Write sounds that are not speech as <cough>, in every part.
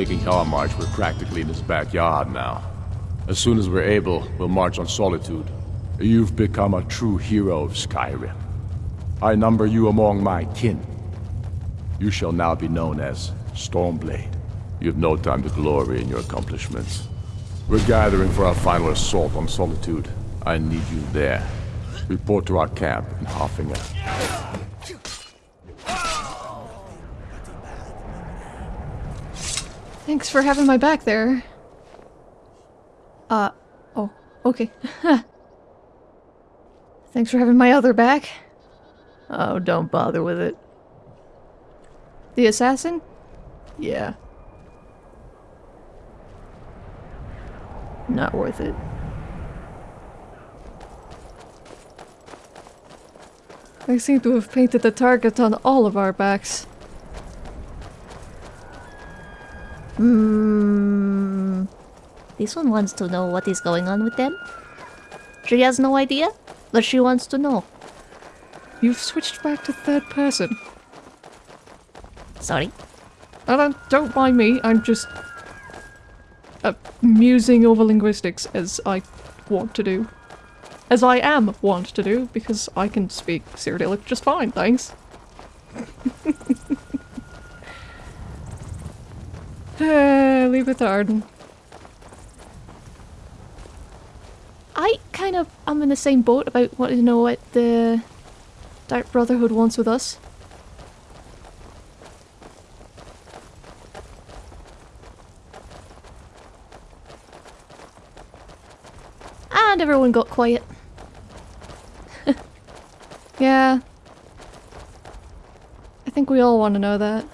Taking Hjaalmarch, we're practically in his backyard now. As soon as we're able, we'll march on Solitude. You've become a true hero of Skyrim. I number you among my kin. You shall now be known as Stormblade. You have no time to glory in your accomplishments. We're gathering for our final assault on Solitude. I need you there. Report to our camp in Haafingar. Thanks for having my back there. Uh, oh, okay. <laughs> Thanks for having my other back. Oh, don't bother with it. The assassin? Yeah. Not worth it. I seem to have painted the target on all of our backs. Hmm. This one wants to know what is going on with them. She has no idea, but she wants to know. You've switched back to third person. Sorry. Don't, don't mind me, I'm just... Uh, musing over linguistics as I want to do. As I am want to do, because I can speak Cyrodiilic just fine, thanks. <laughs> uh, Uh, leave it to Arden. I kind of am in the same boat about wanting to know what the Dark Brotherhood wants with us. And everyone got quiet. <laughs> Yeah. I think we all want to know that.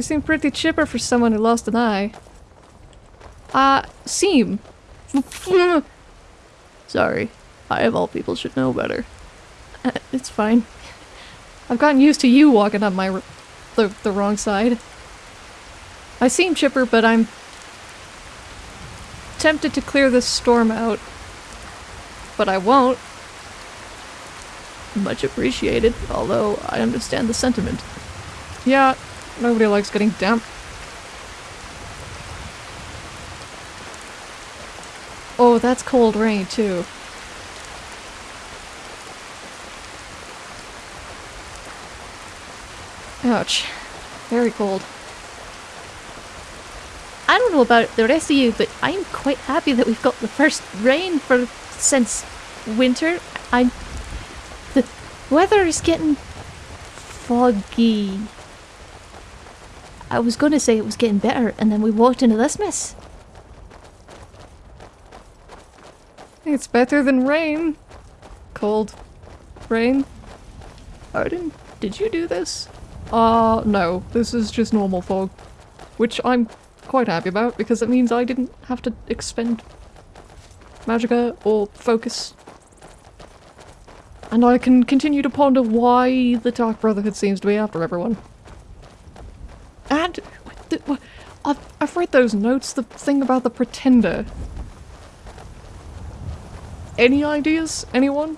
You seem pretty chipper for someone who lost an eye. Uh, seem. <laughs> Sorry. I of all people should know better. <laughs> It's fine. I've gotten used to you walking up my the, the wrong side. I seem chipper, but I'm tempted to clear this storm out. But I won't. Much appreciated, although I understand the sentiment. Yeah, nobody likes getting damp. Oh, that's cold rain, too. Ouch. Very cold. I don't know about the rest of you, but I'm quite happy that we've got the first rain for since winter. I'm the weather is getting foggy. I was going to say it was getting better, and then we walked into this mess. It's better than rain. Cold. Rain. Odin, did you do this? Uh, no. This is just normal fog. Which I'm quite happy about, because it means I didn't have to expend magicka or focus. And I can continue to ponder why the Dark Brotherhood seems to be after everyone. And the, wha- I've, read those notes, the thing about the Pretender. Any ideas? Anyone?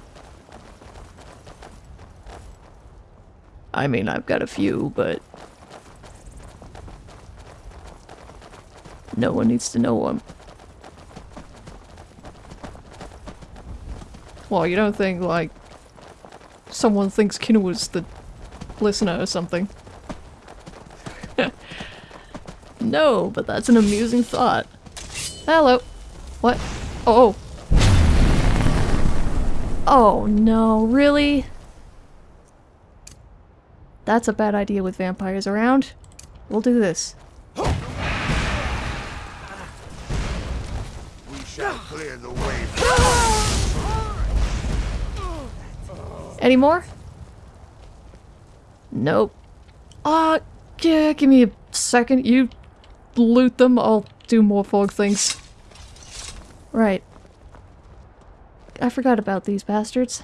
I mean, I've got a few, but... No one needs to know them. Well, you don't think, like, someone thinks Kinua's the listener or something? No, but that's an amusing thought. Hello. What? Oh. Oh no, really? That's a bad idea with vampires around. We'll do this. We shall clear the way. Any more? Nope. Ah, yeah, give me a second. You loot them, I'll do more fog things. Right. I forgot about these bastards.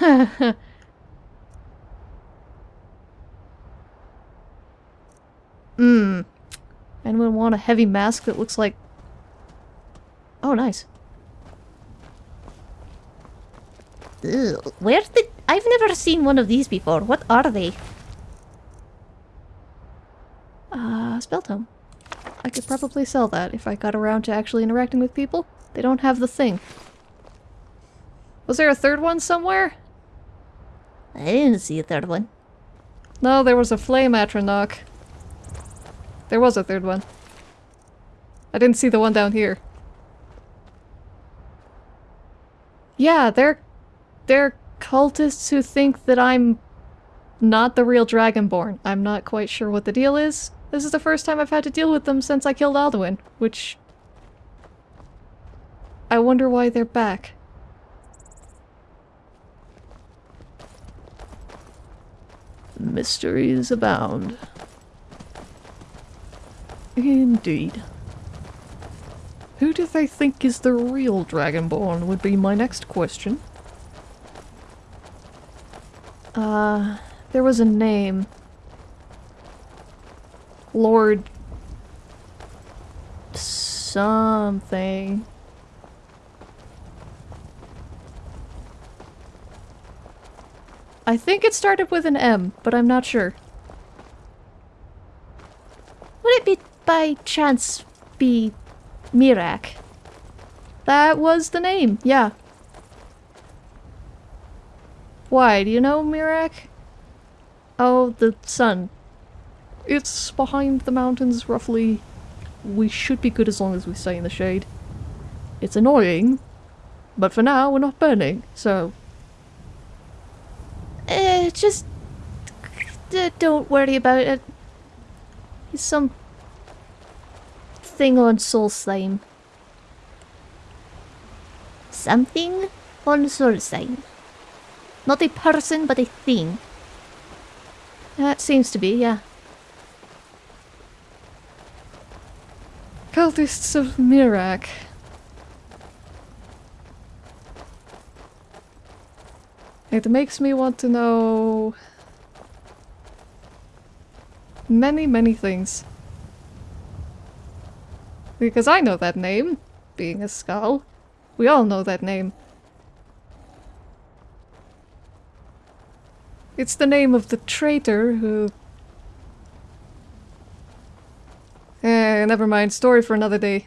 <laughs> Hmm. Anyone want a heavy mask that looks like... Oh, nice. Ugh, where did... I've never seen one of these before. What are they? Uh, spell tome. I could probably sell that if I got around to actually interacting with people. They don't have the thing. Was there a third one somewhere? I didn't see a third one. No, there was a flame atronach. There was a third one. I didn't see the one down here. Yeah, they're they're cultists who think that I'm not the real Dragonborn. I'm not quite sure what the deal is. This is the first time I've had to deal with them since I killed Alduin, which... I wonder why they're back. Mysteries abound. Indeed. Who do they think is the real Dragonborn would be my next question. Uh, there was a name. Lord... something. I think it started with an M, but I'm not sure. Would it be by chance be Miraak? That was the name, yeah. Why, do you know Miraak? Oh, the sun. It's behind the mountains, roughly. We should be good as long as we stay in the shade. It's annoying, but for now we're not burning, so... Eh, just... don't worry about it. It's some... thing on Solstheim. Something on Solstheim. Not a person, but a thing. That seems to be, yeah. Cultists of Miraak. It makes me want to know... Many, many things. Because I know that name, being a Skaal. We all know that name. It's the name of the traitor who... Eh, never mind. Story for another day.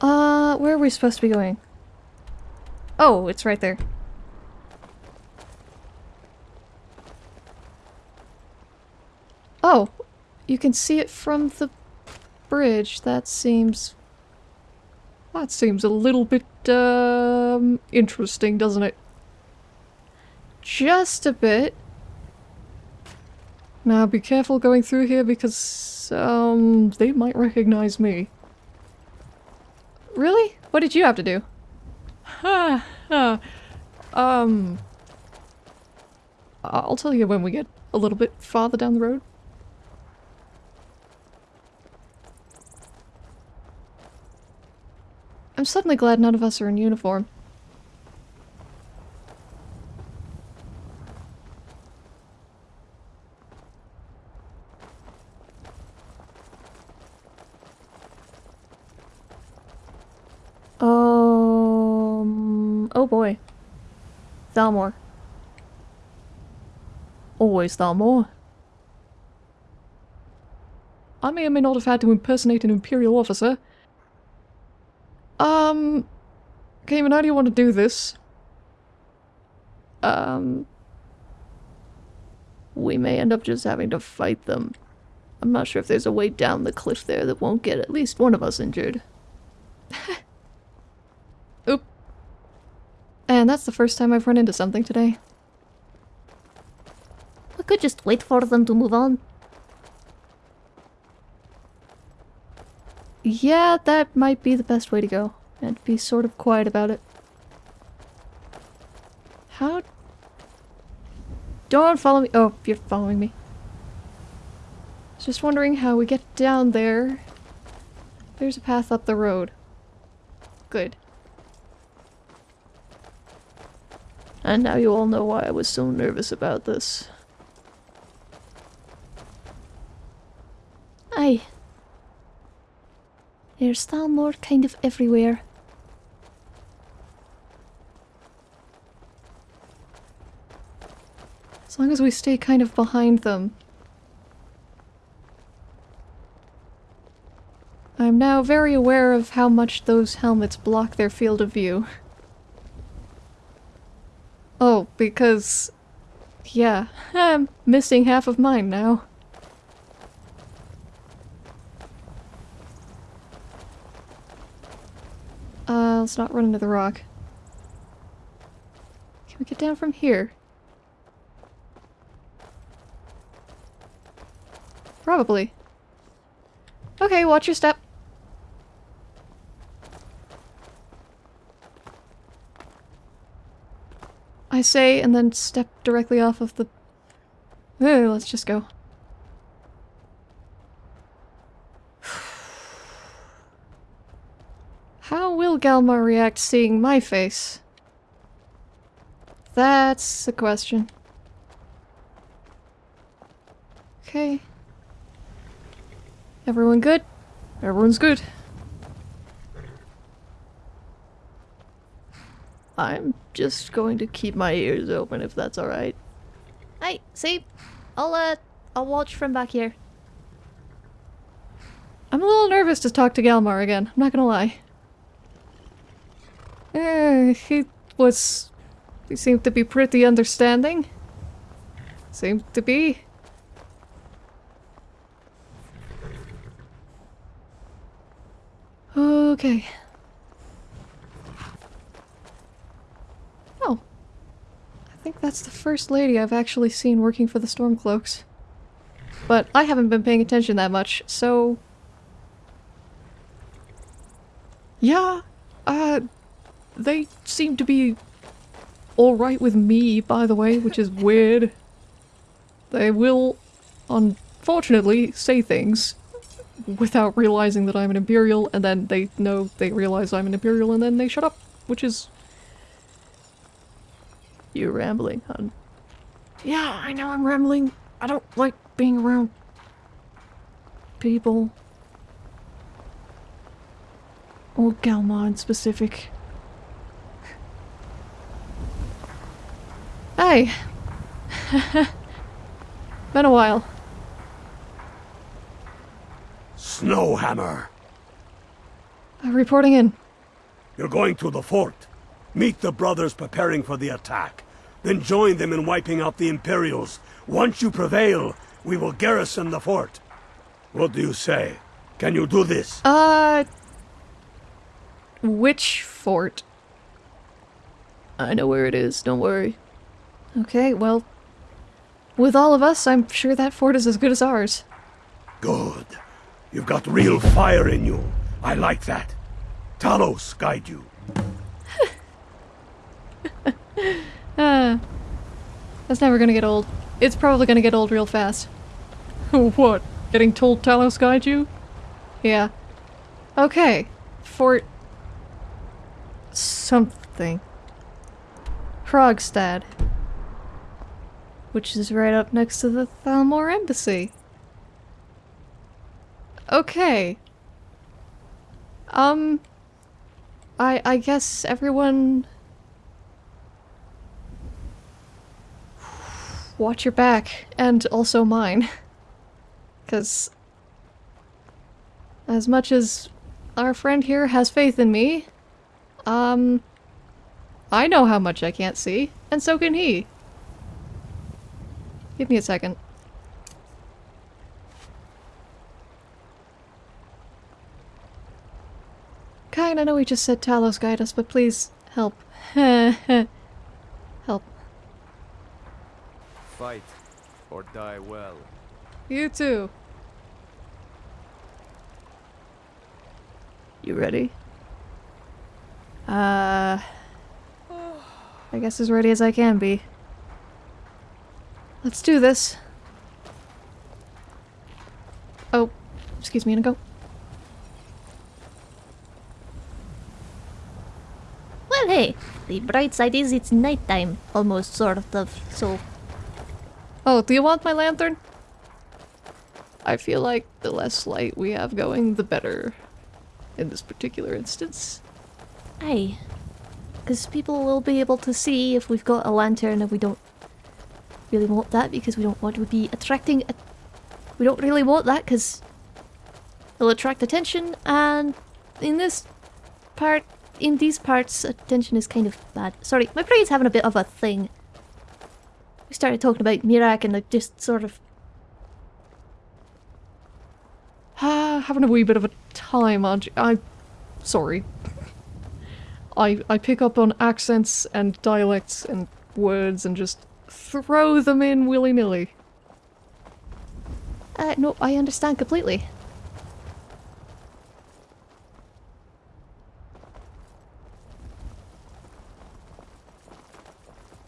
Uh, where are we supposed to be going? Oh, it's right there. Oh, you can see it from the bridge. That seems... That seems a little bit, um, interesting, doesn't it? Just a bit. Now be careful going through here because, um, they might recognize me. Really? What did you have to do? <laughs> Ha, ha. Um... I'll tell you when we get a little bit farther down the road. I'm suddenly glad none of us are in uniform. Um. Oh boy. Thalmor. Always Thalmor. I may or may not have had to impersonate an Imperial officer. Um. Cayman, how do you want to do this? Um. We may end up just having to fight them. I'm not sure if there's a way down the cliff there that won't get at least one of us injured. <laughs> Oop. And that's the first time I've run into something today. We could just wait for them to move on. Yeah, that might be the best way to go. And be sort of quiet about it. How... Don't follow me- oh, you're following me. Just wondering how we get down there. There's a path up the road. Good. And now you all know why I was so nervous about this. Aye. There's Thalmor kind of everywhere. As long as we stay kind of behind them. I'm now very aware of how much those helmets block their field of view. Oh, because... Yeah, <laughs> I'm missing half of mine now. Uh, let's not run into the rock. Can we get down from here? Probably. Okay, watch your step. I say, and then step directly off of the... Let's just go. Galmar react seeing my face? That's the question. Okay. Everyone good? Everyone's good. I'm just going to keep my ears open if that's alright. Aye, see? I'll, uh, I'll watch from back here. I'm a little nervous to talk to Galmar again, I'm not gonna lie. Eh, he was... He seemed to be pretty understanding. Seemed to be. Okay. Oh. I think that's the first lady I've actually seen working for the Stormcloaks. But I haven't been paying attention that much, so... Yeah, uh, they seem to be alright with me, by the way, which is <laughs> weird. They will, unfortunately, say things without realizing that I'm an Imperial, and then they know they realize I'm an Imperial, and then they shut up, which is... You're rambling, hon. Yeah, I know I'm rambling. I don't like being around people. Or Galma in specific. Hey! <laughs> Been a while. Snowhammer, Uh, reporting in. you're going to the fort. Meet the brothers preparing for the attack. Then join them in wiping out the Imperials. Once you prevail, we will garrison the fort. What do you say? Can you do this? Uh... Which fort? I know where it is, don't worry. Okay, well... With all of us, I'm sure that fort is as good as ours. Good. You've got real fire in you. I like that. Talos guide you. <laughs> Uh... That's never gonna get old. It's probably gonna get old real fast. <laughs> what? Getting told Talos guide you? Yeah. Okay. Fort... Something. Hraggstad. Which is right up next to the Thalmor Embassy. Okay. Um... I, I guess everyone... Watch your back, and also mine. <laughs> Because... As much as our friend here has faith in me, um... I know how much I can't see, and so can he. Give me a second. Kyne, I know we just said Talos guide us, but please help. <laughs> help. Fight or die well. You too. You ready? Uh... I guess as ready as I can be. Let's do this. Oh, excuse me, and go. Well, hey, the bright side is it's nighttime, almost, sort of, so... Oh, do you want my lantern? I feel like the less light we have going, the better in this particular instance. Aye. Because people will be able to see if we've got a lantern and we don't really want that because we don't want to be attracting... A we don't really want that because it'll attract attention and in this part, in these parts, attention is kind of bad. Sorry, my brain's having a bit of a thing. We started talking about Miraak and I just sort of... Ah, <sighs> having a wee bit of a time, aren't you? I'm sorry. <laughs> I, I pick up on accents and dialects and words and just throw them in willy-nilly. Uh, no, I understand completely.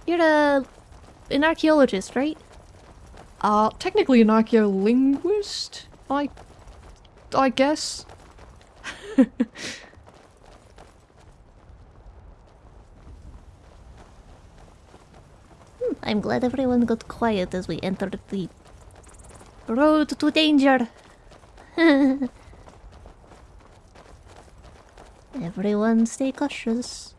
You're a an archaeologist, right? Uh, technically an archaeolinguist? I... I guess? <laughs> I'm glad everyone got quiet as we entered the road to danger. <laughs> everyone stay cautious.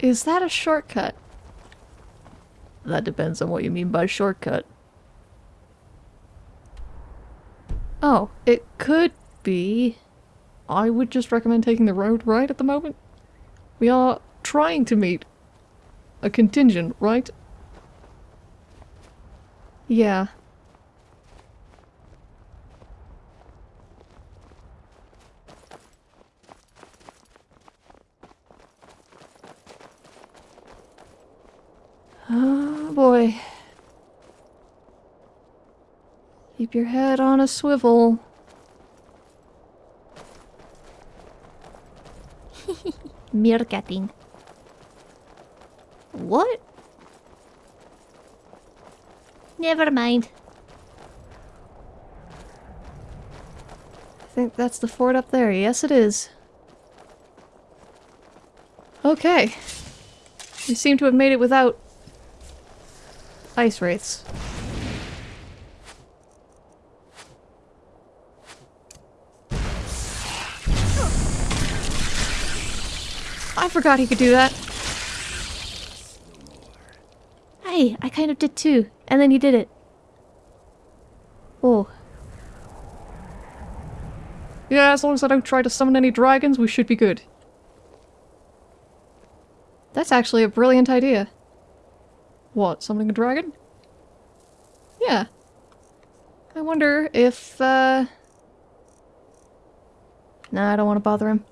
Is that a shortcut? That depends on what you mean by shortcut. Oh, it could be. I would just recommend taking the road right at the moment. We are trying to meet a contingent, right? Yeah. Oh boy. Keep your head on a swivel. <laughs> Meerkatting. What? Never mind. I think that's the fort up there. Yes, it is. Okay. We seem to have made it without ice wraiths. Forgot he could do that. Hey, I kind of did too. And then you did it. Oh. Yeah, as long as I don't try to summon any dragons, we should be good. That's actually a brilliant idea. What, summoning a dragon? Yeah. I wonder if, uh... Nah, I don't want to bother him.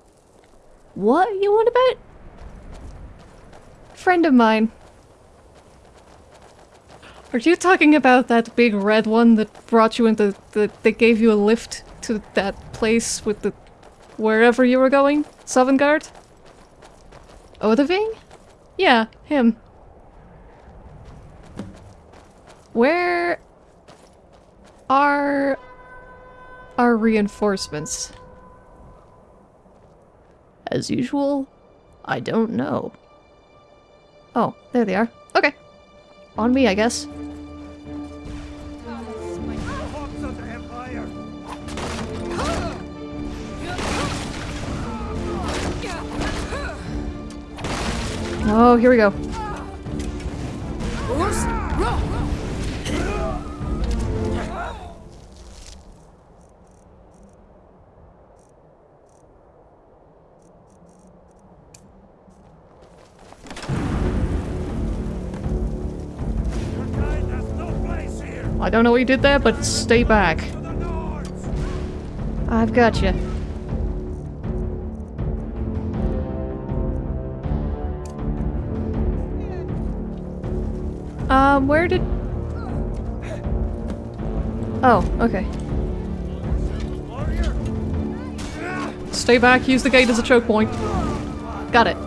What you want about? Friend of mine. Are you talking about that big red one that brought you into the- that gave you a lift to that place with the wherever you were going? Sovngarde? Odahviing? Yeah, him. Where are our reinforcements? As usual, I don't know. Oh, there they are. Okay. On me, I guess. Oh, here we go. I don't know what you did there, but stay back. I've got you. Um, where did... Oh, okay. Stay back, use the gate as a choke point. Got it.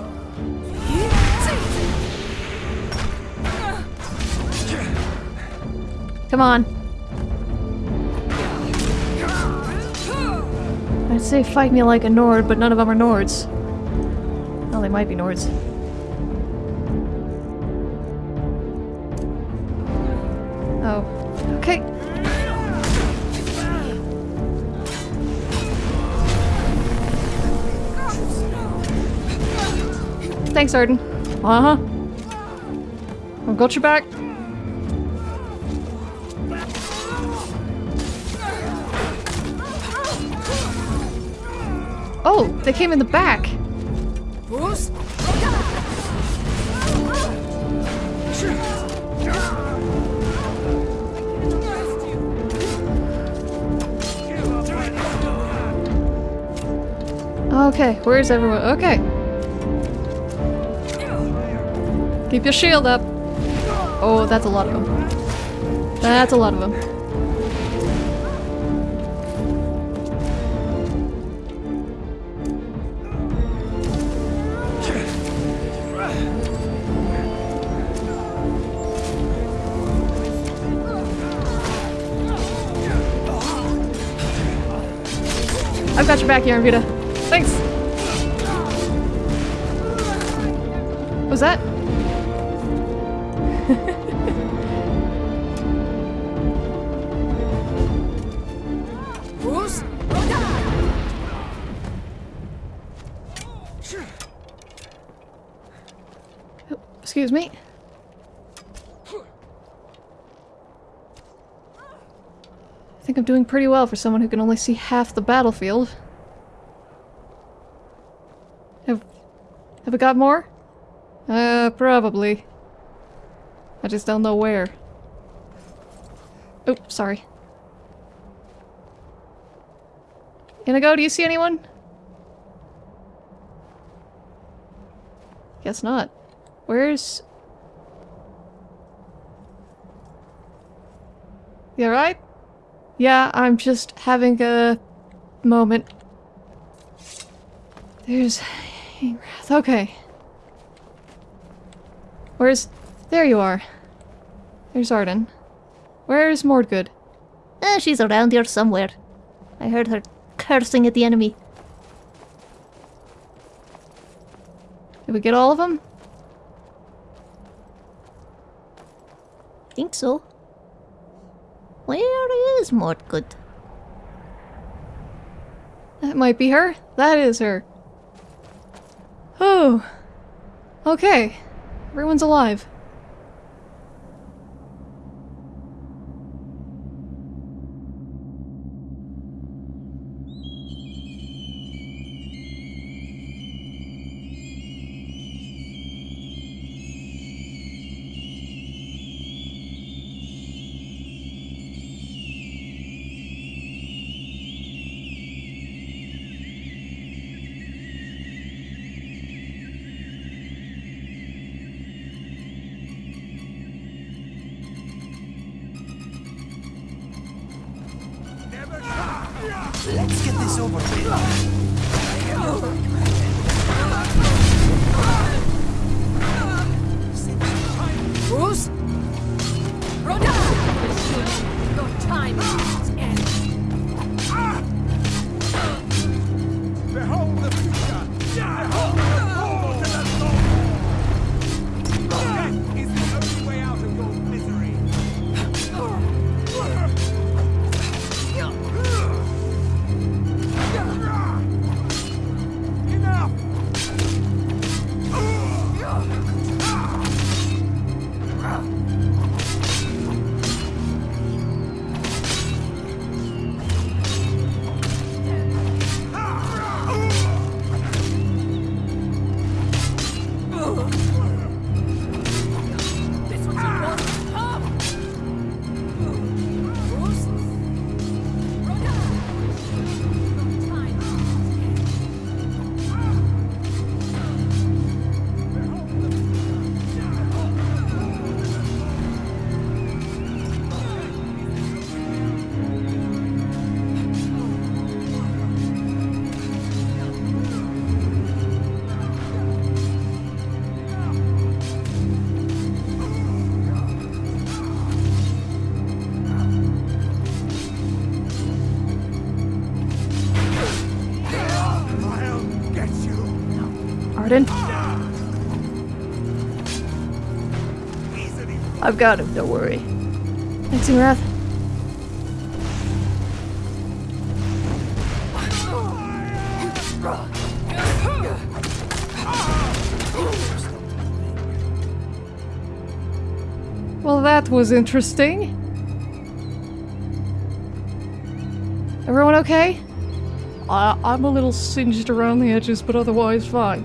Come on. I'd say fight me like a Nord, but none of them are Nords. Well, they might be Nords. Oh. Okay. Thanks, Arden. Uh-huh. I'll got your back. Oh, they came in the back. Okay, where's everyone? Okay. Keep your shield up. Oh, that's a lot of them. That's a lot of them. I've got your back here, Vita. Thanks. Was that? Oh, Excuse me. I think I'm doing pretty well for someone who can only see half the battlefield. Have, have we got more? Uh, probably. I just don't know where. Oh, sorry. Inigo, do you see anyone? Guess not. Where's... You alright? Yeah, I'm just having a moment. There's... Ingrath. Okay. Where's... There you are. There's Arden. Where's Mordgood? Eh, she's around here somewhere. I heard her cursing at the enemy. Did we get all of them? Think so. Where is Mordgood? That might be her. That is her. Oh. Okay. Everyone's alive. I've got him, don't worry. Thanks, Wrath. Well, that was interesting. Everyone okay? I'm a little singed around the edges, but otherwise fine.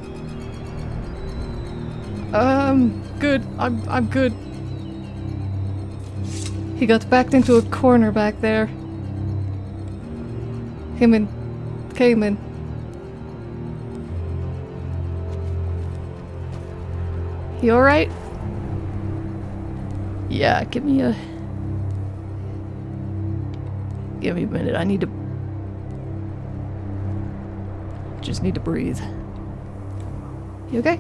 Good. I'm I'm good. He got backed into a corner back there. Him and Cayman. You alright? Yeah, give me a... Give me a minute, I need to... Just need to breathe. You okay?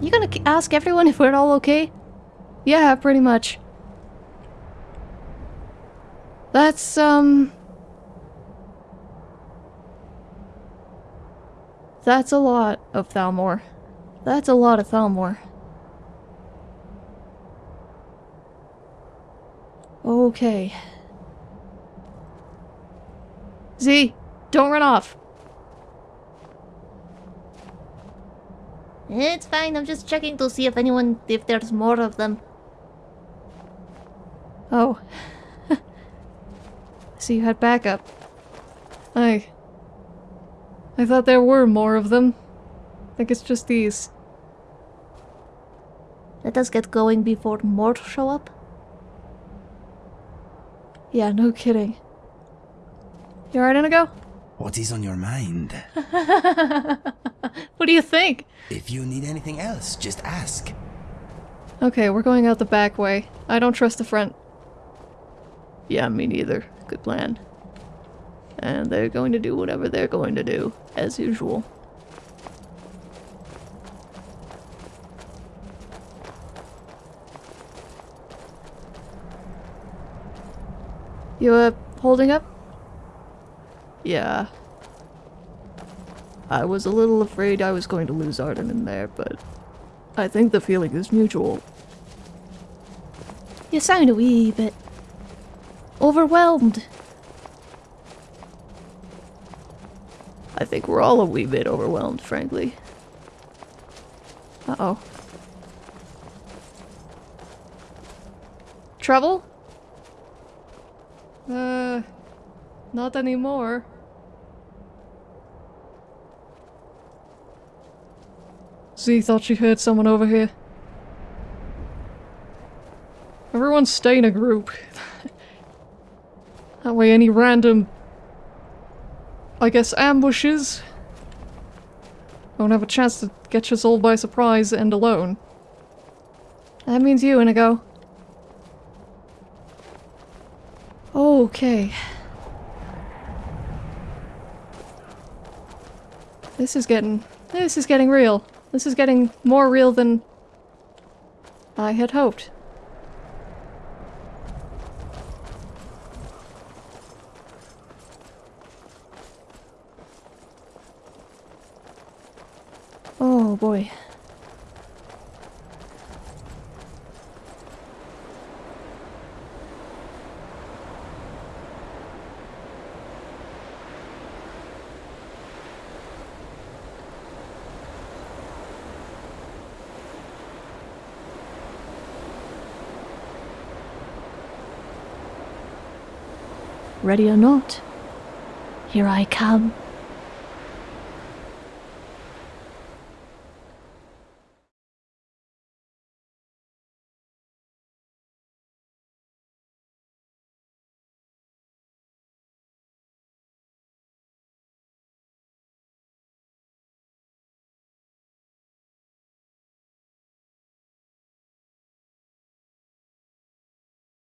You gonna ask everyone if we're all okay? Yeah, pretty much. That's, um... That's a lot of Thalmor. That's a lot of Thalmor. Okay. Z, don't run off. It's fine, I'm just checking to see if anyone, if there's more of them. Oh. <laughs> so you had backup. I... I thought there were more of them. I think it's just these. Let us get going before more show up. Yeah, no kidding. You alright, Inigo? What is on your mind? <laughs> What do you think? If you need anything else, just ask. Okay, we're going out the back way. I don't trust the front. Yeah, me neither. Good plan. And they're going to do whatever they're going to do, as usual. You, uh, holding up? Yeah. I was a little afraid I was going to lose Arden in there, but I think the feeling is mutual. You sound a wee bit overwhelmed. I think we're all a wee bit overwhelmed, frankly. Uh-oh. Trouble? Uh, not anymore. Z thought she heard someone over here. Everyone stay in a group. <laughs> that way any random I guess ambushes won't have a chance to get us all by surprise and alone. That means you, Inigo. Okay. This is getting... This is getting real. This is getting more real than I had hoped. Oh boy. Ready or not, here I come.